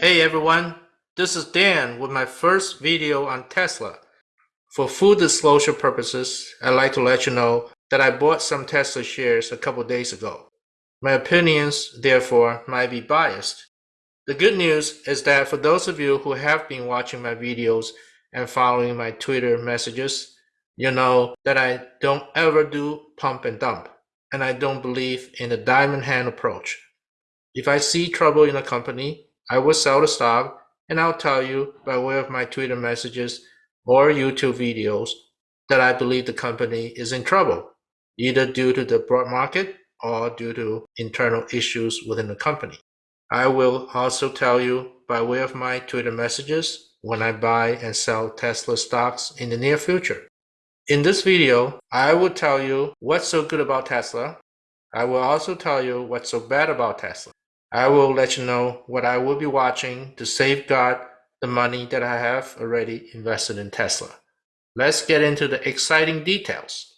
Hey everyone, this is Dan with my first video on Tesla. For full disclosure purposes, I'd like to let you know that I bought some Tesla shares a couple days ago. My opinions, therefore, might be biased. The good news is that for those of you who have been watching my videos and following my Twitter messages, you know that I don't ever do pump and dump, and I don't believe in the diamond hand approach. If I see trouble in a company, I will sell the stock and I'll tell you by way of my Twitter messages or YouTube videos that I believe the company is in trouble, either due to the broad market or due to internal issues within the company. I will also tell you by way of my Twitter messages when I buy and sell Tesla stocks in the near future. In this video, I will tell you what's so good about Tesla. I will also tell you what's so bad about Tesla. I will let you know what I will be watching to safeguard the money that I have already invested in Tesla. Let's get into the exciting details.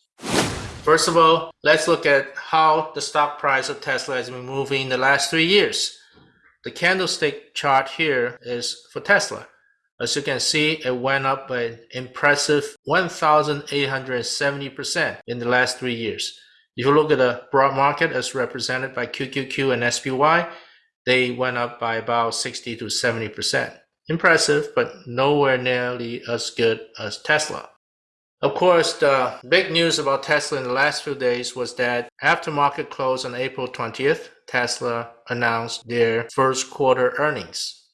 First of all, let's look at how the stock price of Tesla has been moving in the last three years. The candlestick chart here is for Tesla. As you can see, it went up by an impressive 1,870% in the last three years. If you look at the broad market as represented by QQQ and SPY, they went up by about 60 to 70%. Impressive, but nowhere nearly as good as Tesla. Of course, the big news about Tesla in the last few days was that after market close on April 20th, Tesla announced their first quarter earnings.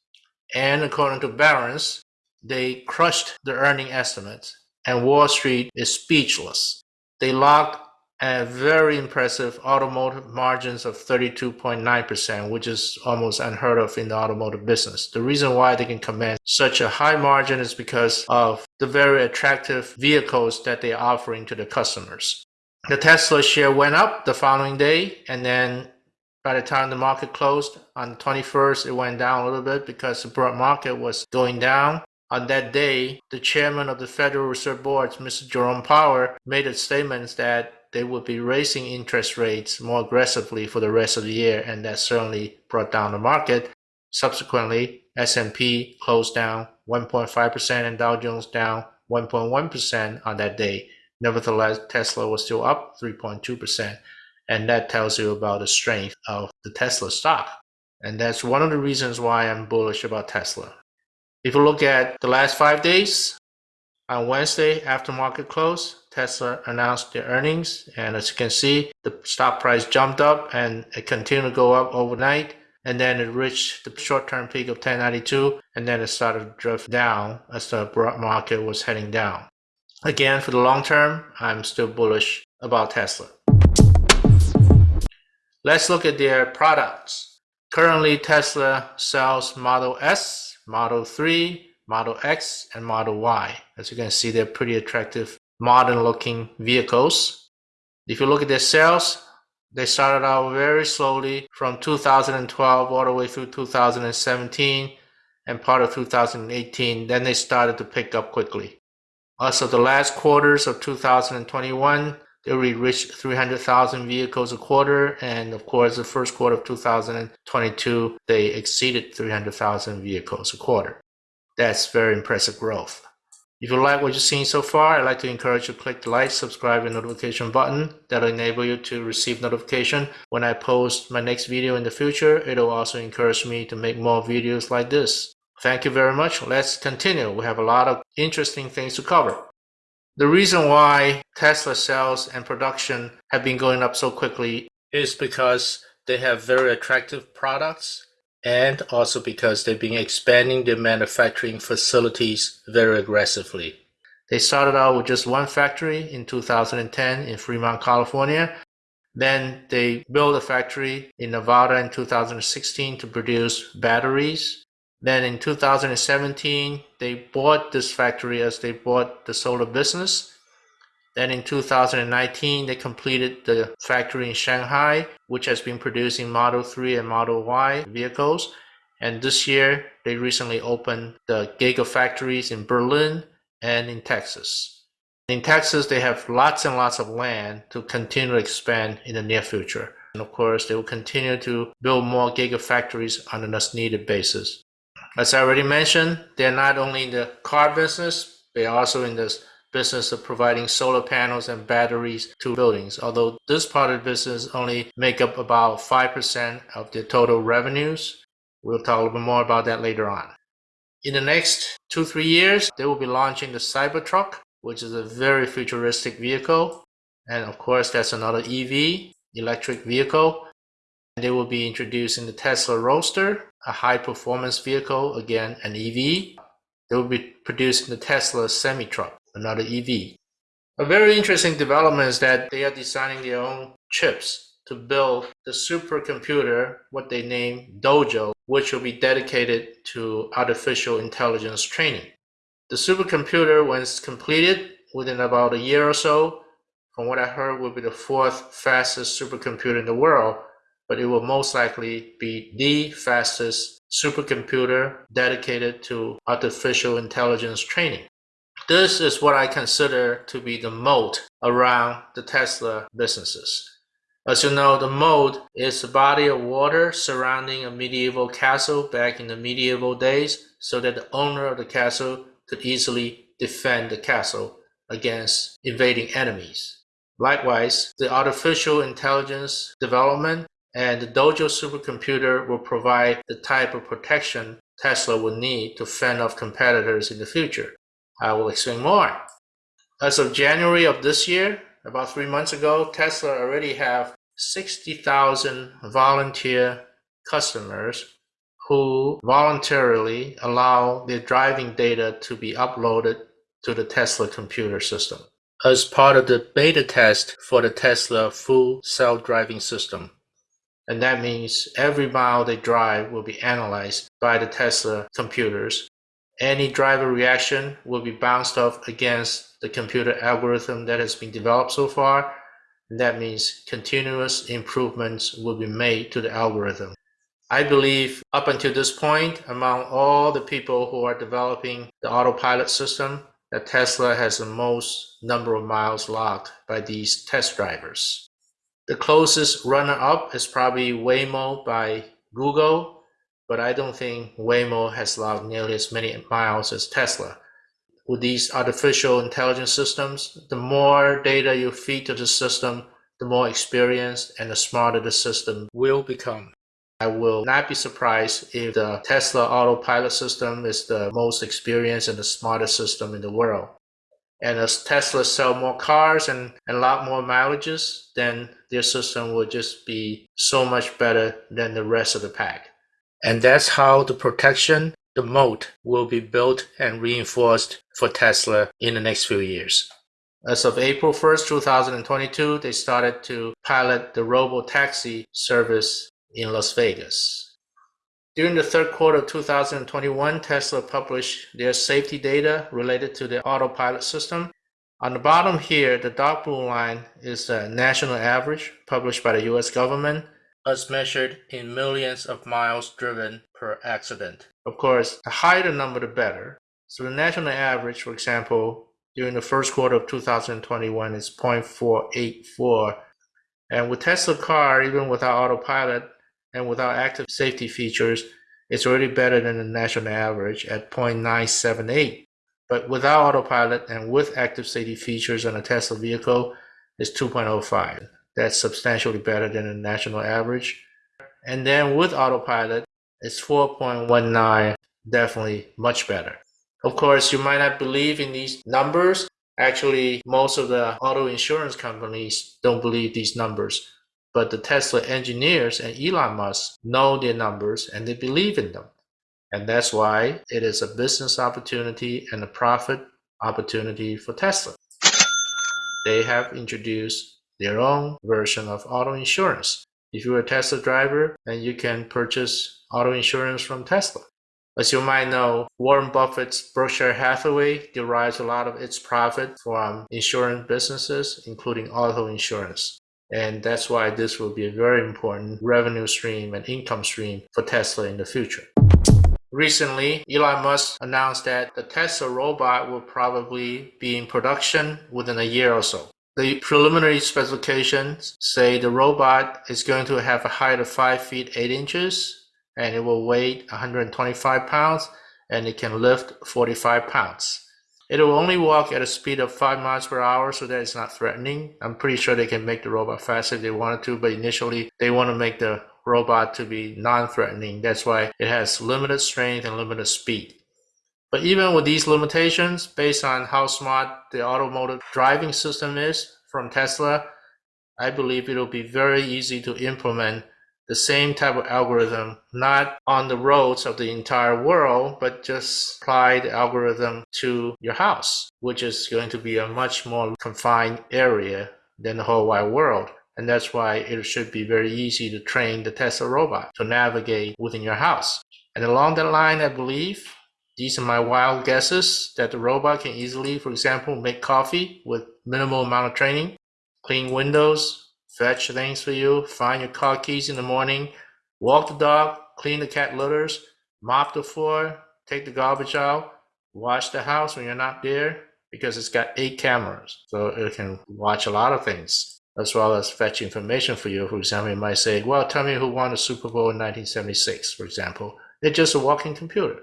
And according to Barron's, they crushed the earning estimates, and Wall Street is speechless. They locked very impressive automotive margins of 32.9%, which is almost unheard of in the automotive business. The reason why they can command such a high margin is because of the very attractive vehicles that they're offering to the customers. The Tesla share went up the following day, and then by the time the market closed on the 21st, it went down a little bit because the broad market was going down. On that day, the chairman of the Federal Reserve Board, Mr. Jerome Powell, made a statement that they would be raising interest rates more aggressively for the rest of the year, and that certainly brought down the market. Subsequently, S&P closed down 1.5% and Dow Jones down 1.1% on that day. Nevertheless, Tesla was still up 3.2%, and that tells you about the strength of the Tesla stock. And that's one of the reasons why I'm bullish about Tesla. If you look at the last five days, on Wednesday after market close, Tesla announced their earnings, and as you can see, the stock price jumped up and it continued to go up overnight. And then it reached the short-term peak of 1092, and then it started to drift down as the broad market was heading down. Again, for the long term, I'm still bullish about Tesla. Let's look at their products. Currently, Tesla sells Model S, Model 3, Model X, and Model Y. As you can see, they're pretty attractive modern looking vehicles. If you look at their sales, they started out very slowly from 2012 all the way through 2017 and part of 2018. Then they started to pick up quickly. Also, the last quarters of 2021, they reached 300,000 vehicles a quarter. And of course, the first quarter of 2022, they exceeded 300,000 vehicles a quarter. That's very impressive growth. If you like what you've seen so far, I'd like to encourage you to click the like, subscribe, and notification button. That'll enable you to receive notification when I post my next video in the future. It'll also encourage me to make more videos like this. Thank you very much. Let's continue. We have a lot of interesting things to cover. The reason why Tesla sales and production have been going up so quickly is because they have very attractive products and also because they've been expanding their manufacturing facilities very aggressively. They started out with just one factory in 2010 in Fremont, California. Then they built a factory in Nevada in 2016 to produce batteries. Then in 2017, they bought this factory as they bought the solar business. Then in 2019, they completed the factory in Shanghai, which has been producing Model 3 and Model Y vehicles. And this year, they recently opened the Gigafactories in Berlin and in Texas. In Texas, they have lots and lots of land to continue to expand in the near future. And of course, they will continue to build more gigafactories on an as needed basis. As I already mentioned, they're not only in the car business, they're also in the business of providing solar panels and batteries to buildings. Although this part of the business only make up about 5% of the total revenues. We'll talk a little bit more about that later on. In the next two, three years, they will be launching the Cybertruck, which is a very futuristic vehicle. And of course, that's another EV, electric vehicle. They will be introducing the Tesla Roadster, a high performance vehicle, again, an EV. They will be producing the Tesla semi-truck, another EV. A very interesting development is that they are designing their own chips to build the supercomputer, what they name Dojo, which will be dedicated to artificial intelligence training. The supercomputer, once completed within about a year or so, from what I heard, will be the fourth fastest supercomputer in the world, but it will most likely be the fastest supercomputer dedicated to artificial intelligence training. This is what I consider to be the moat around the Tesla businesses. As you know, the moat is a body of water surrounding a medieval castle back in the medieval days so that the owner of the castle could easily defend the castle against invading enemies. Likewise, the artificial intelligence development and the Dojo supercomputer will provide the type of protection Tesla will need to fend off competitors in the future. I will explain more. As of January of this year, about three months ago, Tesla already have 60,000 volunteer customers who voluntarily allow their driving data to be uploaded to the Tesla computer system as part of the beta test for the Tesla full self-driving system. And that means every mile they drive will be analyzed by the Tesla computers. Any driver reaction will be bounced off against the computer algorithm that has been developed so far. And that means continuous improvements will be made to the algorithm. I believe up until this point, among all the people who are developing the autopilot system, that Tesla has the most number of miles logged by these test drivers. The closest runner-up is probably Waymo by Google, but I don't think Waymo has logged nearly as many miles as Tesla. With these artificial intelligence systems, the more data you feed to the system, the more experienced and the smarter the system will become. I will not be surprised if the Tesla autopilot system is the most experienced and the smartest system in the world. And as Tesla sell more cars and, and a lot more mileages, then their system will just be so much better than the rest of the pack. And that's how the protection, the moat, will be built and reinforced for Tesla in the next few years. As of April 1st, 2022, they started to pilot the robo-taxi service in Las Vegas. During the third quarter of 2021, Tesla published their safety data related to the autopilot system. On the bottom here, the dark blue line is the national average published by the US government as measured in millions of miles driven per accident. Of course, the higher the number, the better. So the national average, for example, during the first quarter of 2021 is 0.484. And with Tesla car, even without autopilot, and without active safety features, it's already better than the national average at 0.978. But without autopilot and with active safety features on a Tesla vehicle, it's 2.05. That's substantially better than the national average. And then with autopilot, it's 4.19, definitely much better. Of course, you might not believe in these numbers. Actually, most of the auto insurance companies don't believe these numbers. But the Tesla engineers and Elon Musk know their numbers and they believe in them. And that's why it is a business opportunity and a profit opportunity for Tesla. They have introduced their own version of auto insurance. If you're a Tesla driver, then you can purchase auto insurance from Tesla. As you might know, Warren Buffett's Berkshire Hathaway derives a lot of its profit from insurance businesses, including auto insurance. And that's why this will be a very important revenue stream and income stream for Tesla in the future. Recently, Elon Musk announced that the Tesla robot will probably be in production within a year or so. The preliminary specifications say the robot is going to have a height of 5 feet 8 inches and it will weigh 125 pounds and it can lift 45 pounds. It will only walk at a speed of 5 miles per hour, so that it's not threatening. I'm pretty sure they can make the robot faster if they wanted to, but initially they want to make the robot to be non-threatening. That's why it has limited strength and limited speed. But even with these limitations, based on how smart the automotive driving system is from Tesla, I believe it'll be very easy to implement the same type of algorithm, not on the roads of the entire world, but just apply the algorithm to your house, which is going to be a much more confined area than the whole wide world. And that's why it should be very easy to train the Tesla robot to navigate within your house. And along that line, I believe these are my wild guesses that the robot can easily, for example, make coffee with minimal amount of training, clean windows, fetch things for you, find your car keys in the morning, walk the dog, clean the cat litters, mop the floor, take the garbage out, wash the house when you're not there because it's got eight cameras. So it can watch a lot of things as well as fetch information for you. For example, you might say, well, tell me who won the Super Bowl in 1976, for example. It's just a walking computer.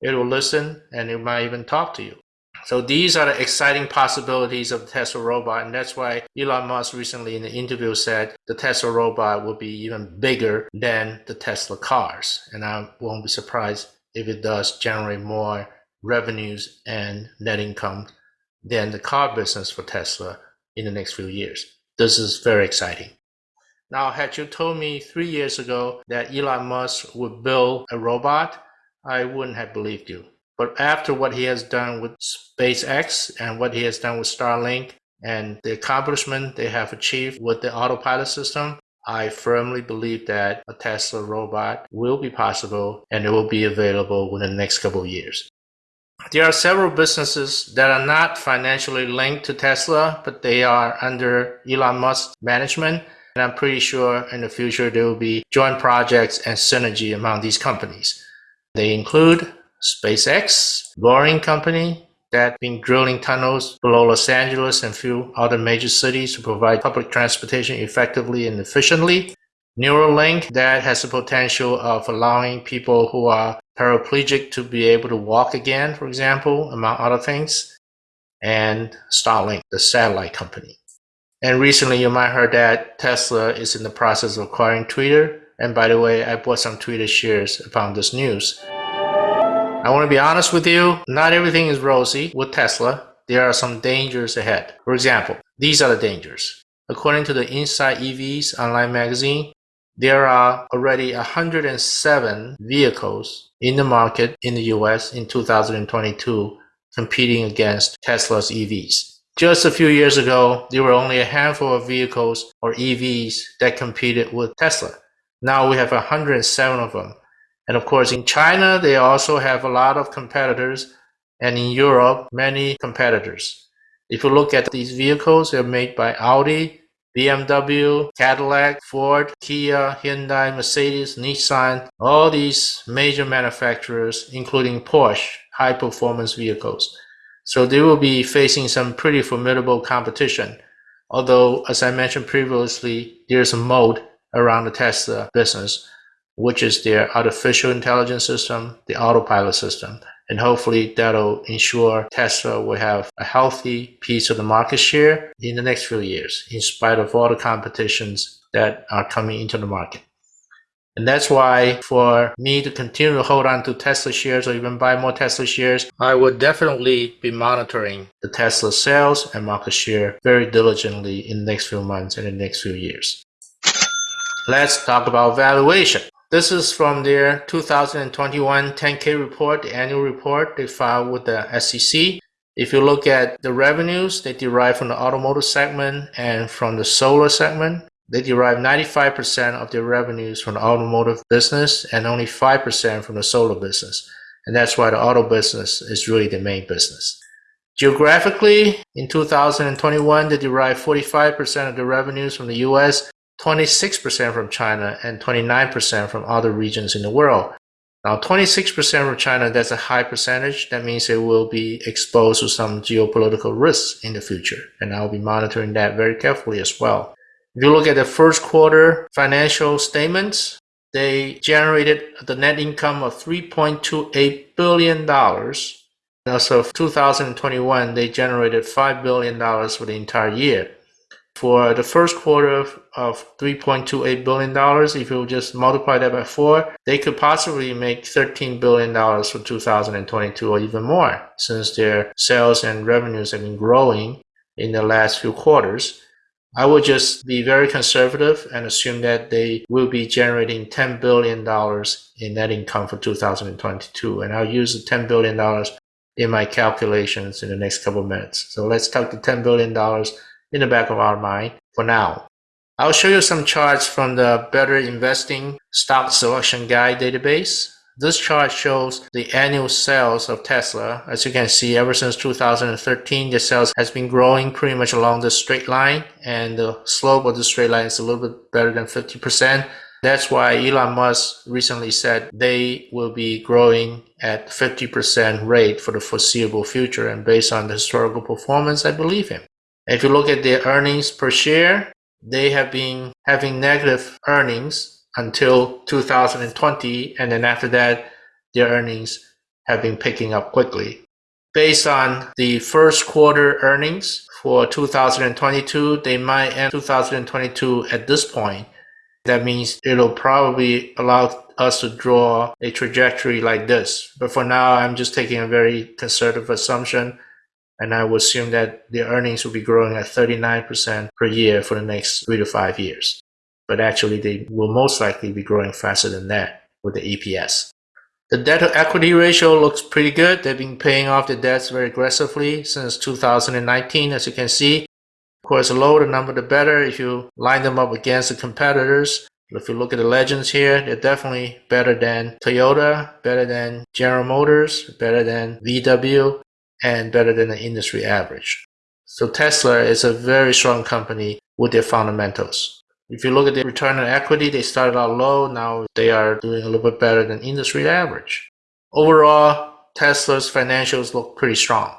It will listen and it might even talk to you. So these are the exciting possibilities of the Tesla robot, and that's why Elon Musk recently in the interview said the Tesla robot will be even bigger than the Tesla cars. And I won't be surprised if it does generate more revenues and net income than the car business for Tesla in the next few years. This is very exciting. Now, had you told me three years ago that Elon Musk would build a robot, I wouldn't have believed you. But after what he has done with SpaceX and what he has done with Starlink and the accomplishment they have achieved with the autopilot system, I firmly believe that a Tesla robot will be possible and it will be available within the next couple of years. There are several businesses that are not financially linked to Tesla, but they are under Elon Musk's management. And I'm pretty sure in the future there will be joint projects and synergy among these companies. They include SpaceX, Boring Company, that been drilling tunnels below Los Angeles and few other major cities to provide public transportation effectively and efficiently. Neuralink that has the potential of allowing people who are paraplegic to be able to walk again, for example, among other things. And Starlink, the satellite company. And recently you might have heard that Tesla is in the process of acquiring Twitter. And by the way, I bought some Twitter shares upon this news. I want to be honest with you, not everything is rosy with Tesla. There are some dangers ahead. For example, these are the dangers. According to the Inside EVs online magazine, there are already 107 vehicles in the market in the US in 2022 competing against Tesla's EVs. Just a few years ago, there were only a handful of vehicles or EVs that competed with Tesla. Now we have 107 of them and of course, in China, they also have a lot of competitors, and in Europe, many competitors. If you look at these vehicles, they're made by Audi, BMW, Cadillac, Ford, Kia, Hyundai, Mercedes, Nissan, all these major manufacturers, including Porsche, high performance vehicles. So they will be facing some pretty formidable competition. Although, as I mentioned previously, there's a moat around the Tesla business which is their artificial intelligence system, the autopilot system. And hopefully that'll ensure Tesla will have a healthy piece of the market share in the next few years, in spite of all the competitions that are coming into the market. And that's why for me to continue to hold on to Tesla shares or even buy more Tesla shares, I would definitely be monitoring the Tesla sales and market share very diligently in the next few months and the next few years. Let's talk about valuation. This is from their 2021 10K report, the annual report they filed with the SEC. If you look at the revenues, they derive from the automotive segment and from the solar segment. They derive 95% of their revenues from the automotive business and only 5% from the solar business. And that's why the auto business is really the main business. Geographically, in 2021, they derived 45% of the revenues from the US 26% from China and 29% from other regions in the world. Now, 26% from China, that's a high percentage. That means it will be exposed to some geopolitical risks in the future. And I'll be monitoring that very carefully as well. If you look at the first quarter financial statements, they generated the net income of $3.28 billion. As of 2021, they generated $5 billion for the entire year for the first quarter of, of $3.28 billion, if you just multiply that by four, they could possibly make $13 billion for 2022 or even more, since their sales and revenues have been growing in the last few quarters. I would just be very conservative and assume that they will be generating $10 billion in net income for 2022. And I'll use the $10 billion in my calculations in the next couple of minutes. So let's talk to $10 billion in the back of our mind for now. I'll show you some charts from the Better Investing Stock Selection Guide database. This chart shows the annual sales of Tesla. As you can see, ever since 2013, the sales has been growing pretty much along the straight line, and the slope of the straight line is a little bit better than 50%. That's why Elon Musk recently said they will be growing at 50% rate for the foreseeable future. And based on the historical performance, I believe him. If you look at their earnings per share, they have been having negative earnings until 2020, and then after that, their earnings have been picking up quickly. Based on the first quarter earnings for 2022, they might end 2022 at this point. That means it'll probably allow us to draw a trajectory like this. But for now, I'm just taking a very conservative assumption and I would assume that the earnings will be growing at 39% per year for the next three to five years. But actually, they will most likely be growing faster than that with the EPS. The debt to equity ratio looks pretty good. They've been paying off the debts very aggressively since 2019, as you can see. Of course, the lower the number, the better if you line them up against the competitors. If you look at the legends here, they're definitely better than Toyota, better than General Motors, better than VW, and better than the industry average. So Tesla is a very strong company with their fundamentals. If you look at the return on equity, they started out low. Now they are doing a little bit better than industry average. Overall, Tesla's financials look pretty strong.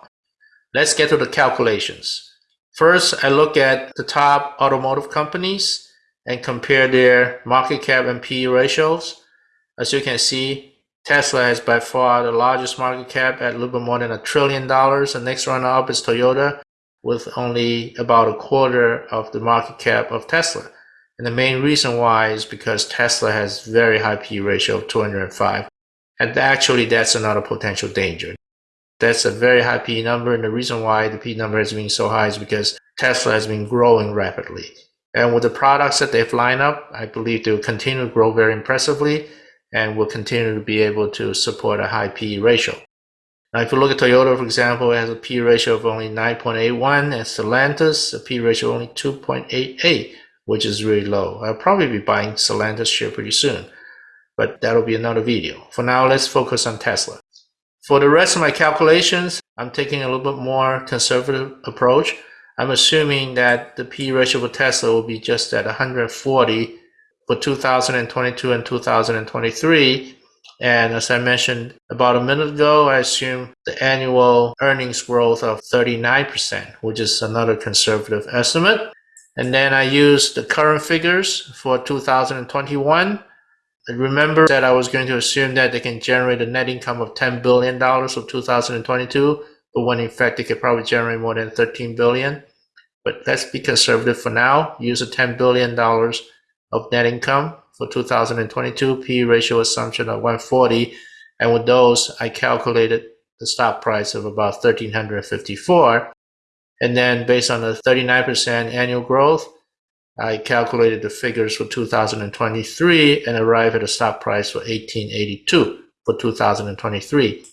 Let's get to the calculations. First, I look at the top automotive companies and compare their market cap and PE ratios. As you can see, Tesla has by far the largest market cap at a little bit more than a trillion dollars. The next runner up is Toyota with only about a quarter of the market cap of Tesla. And the main reason why is because Tesla has very high P ratio of 205. And actually that's another potential danger. That's a very high P number. And the reason why the P number has been so high is because Tesla has been growing rapidly. And with the products that they've lined up, I believe they will continue to grow very impressively and will continue to be able to support a high PE ratio. Now, if you look at Toyota, for example, it has a PE ratio of only 9.81, and Stellantis, a PE ratio only 2.88, which is really low. I'll probably be buying Stellantis share pretty soon, but that'll be another video. For now, let's focus on Tesla. For the rest of my calculations, I'm taking a little bit more conservative approach. I'm assuming that the PE ratio for Tesla will be just at 140 for 2022 and 2023. And as I mentioned about a minute ago, I assume the annual earnings growth of 39%, which is another conservative estimate. And then I use the current figures for 2021. And remember that I was going to assume that they can generate a net income of $10 billion for 2022, but when in fact they could probably generate more than 13 billion. But let's be conservative for now. Use a $10 billion of net income for 2022, P ratio assumption of 140. And with those, I calculated the stock price of about 1354. And then based on the 39% annual growth, I calculated the figures for 2023 and arrived at a stock price for 1882 for 2023.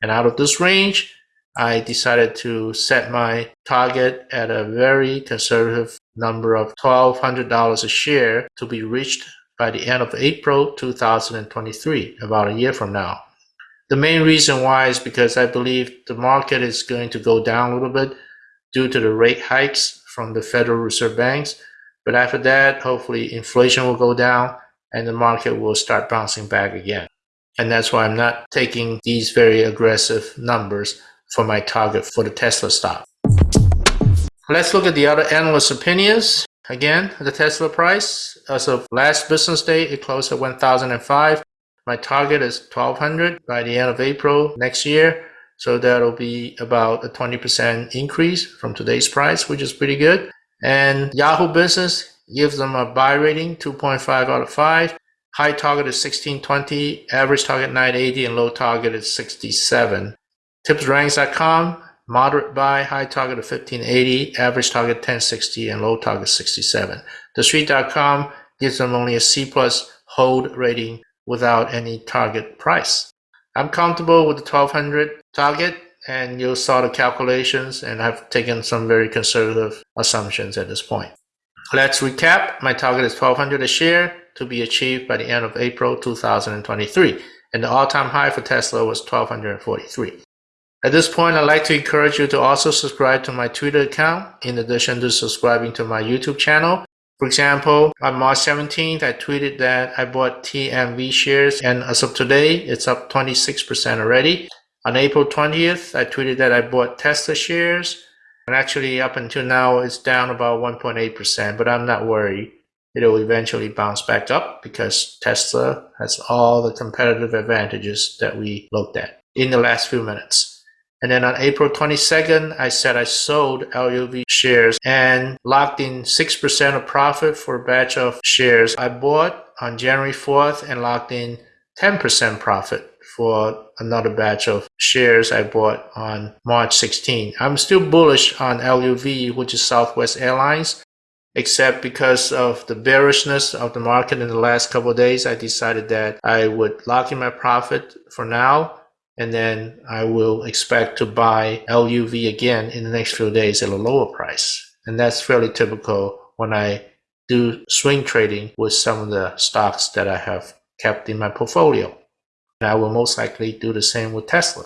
And out of this range, I decided to set my target at a very conservative number of $1,200 a share to be reached by the end of April 2023, about a year from now. The main reason why is because I believe the market is going to go down a little bit due to the rate hikes from the Federal Reserve banks. But after that, hopefully inflation will go down and the market will start bouncing back again. And that's why I'm not taking these very aggressive numbers for my target for the Tesla stock. Let's look at the other analyst opinions. Again, the Tesla price, as of last business day, it closed at 1005. My target is 1200 by the end of April next year. So that'll be about a 20% increase from today's price, which is pretty good. And Yahoo Business gives them a buy rating, 2.5 out of 5. High target is 1620, average target 980, and low target is 67. TipsRanks.com, moderate buy, high target of 1580, average target 1060, and low target 67. TheStreet.com gives them only a C plus hold rating without any target price. I'm comfortable with the 1200 target and you saw the calculations and I've taken some very conservative assumptions at this point. Let's recap. My target is 1200 a share to be achieved by the end of April 2023 and the all-time high for Tesla was 1243. At this point, I'd like to encourage you to also subscribe to my Twitter account in addition to subscribing to my YouTube channel. For example, on March 17th, I tweeted that I bought TMV shares and as of today, it's up 26% already. On April 20th, I tweeted that I bought Tesla shares and actually up until now, it's down about 1.8%, but I'm not worried. It'll eventually bounce back up because Tesla has all the competitive advantages that we looked at in the last few minutes. And then on April 22nd, I said I sold LUV shares and locked in 6% of profit for a batch of shares I bought on January 4th and locked in 10% profit for another batch of shares I bought on March 16. I'm still bullish on LUV, which is Southwest Airlines, except because of the bearishness of the market in the last couple days, I decided that I would lock in my profit for now and then I will expect to buy LUV again in the next few days at a lower price. And that's fairly typical when I do swing trading with some of the stocks that I have kept in my portfolio. And I will most likely do the same with Tesla.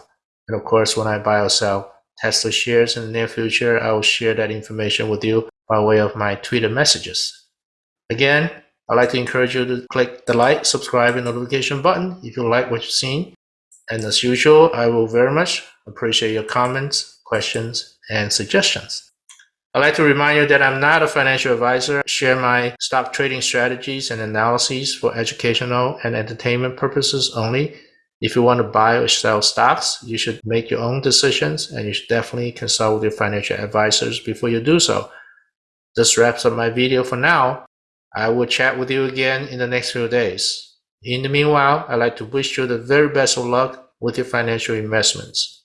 And of course, when I buy or sell Tesla shares in the near future, I will share that information with you by way of my Twitter messages. Again, I'd like to encourage you to click the like, subscribe, and notification button if you like what you've seeing. And as usual, I will very much appreciate your comments, questions, and suggestions. I'd like to remind you that I'm not a financial advisor. I share my stock trading strategies and analyses for educational and entertainment purposes only. If you want to buy or sell stocks, you should make your own decisions and you should definitely consult with your financial advisors before you do so. This wraps up my video for now. I will chat with you again in the next few days. In the meanwhile, I'd like to wish you the very best of luck with your financial investments.